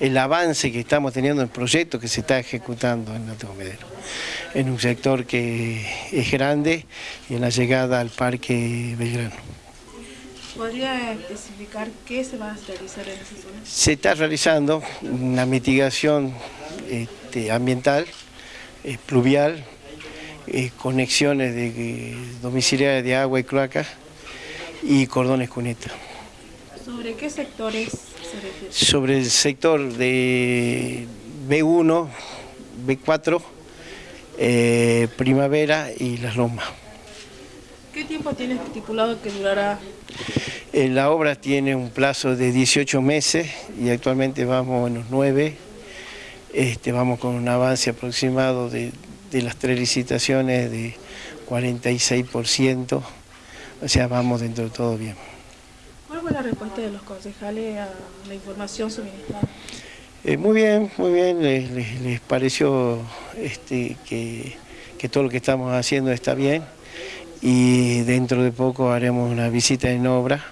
el avance que estamos teniendo en el proyecto que se está ejecutando en Alto Comedero, en un sector que es grande y en la llegada al Parque Belgrano. ¿Podría especificar qué se va a realizar en esa zona? Se está realizando una mitigación este, ambiental, eh, pluvial, eh, conexiones de, eh, domiciliarias de agua y cloacas y cordones cunetas. ¿Sobre qué sectores? Sobre el sector de B1, B4, eh, Primavera y Las Lomas. ¿Qué tiempo tiene estipulado que durará? Eh, la obra tiene un plazo de 18 meses y actualmente vamos en los 9. Este, vamos con un avance aproximado de, de las tres licitaciones de 46%, o sea, vamos dentro de todo bien. ¿Cuál fue la respuesta de los concejales a la información suministrada? Eh, muy bien, muy bien, les, les- les pareció este, que, que todo lo que estamos haciendo está bien y dentro de poco haremos una visita en obra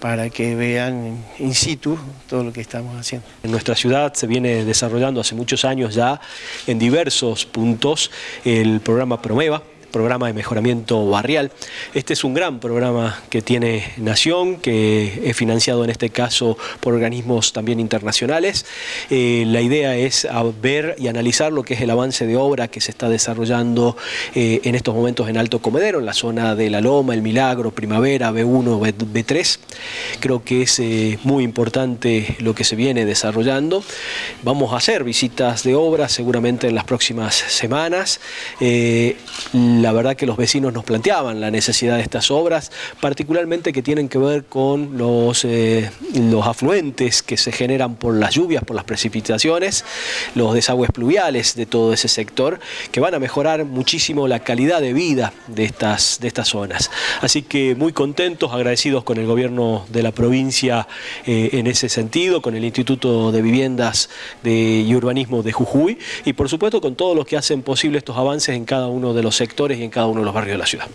para que vean in situ todo lo que estamos haciendo. En nuestra ciudad se viene desarrollando hace muchos años ya en diversos puntos el programa Promeva, programa de mejoramiento barrial. Este es un gran programa que tiene Nación, que es financiado en este caso por organismos también internacionales. Eh, la idea es ver y analizar lo que es el avance de obra que se está desarrollando eh, en estos momentos en Alto Comedero, en la zona de La Loma, El Milagro, Primavera, B1, B, B3. Creo que es eh, muy importante lo que se viene desarrollando. Vamos a hacer visitas de obra seguramente en las próximas semanas. La verdad que los vecinos nos planteaban la necesidad de estas obras, particularmente que tienen que ver con los, eh, los afluentes que se generan por las lluvias, por las precipitaciones, los desagües pluviales de todo ese sector, que van a mejorar muchísimo la calidad de vida de estas, de estas zonas. Así que muy contentos, agradecidos con el gobierno de la provincia eh, en ese sentido, con el Instituto de Viviendas de, y Urbanismo de Jujuy y por supuesto con todos los que hacen posible estos avances en cada uno de los sectores y en cada uno de los barrios de la ciudad.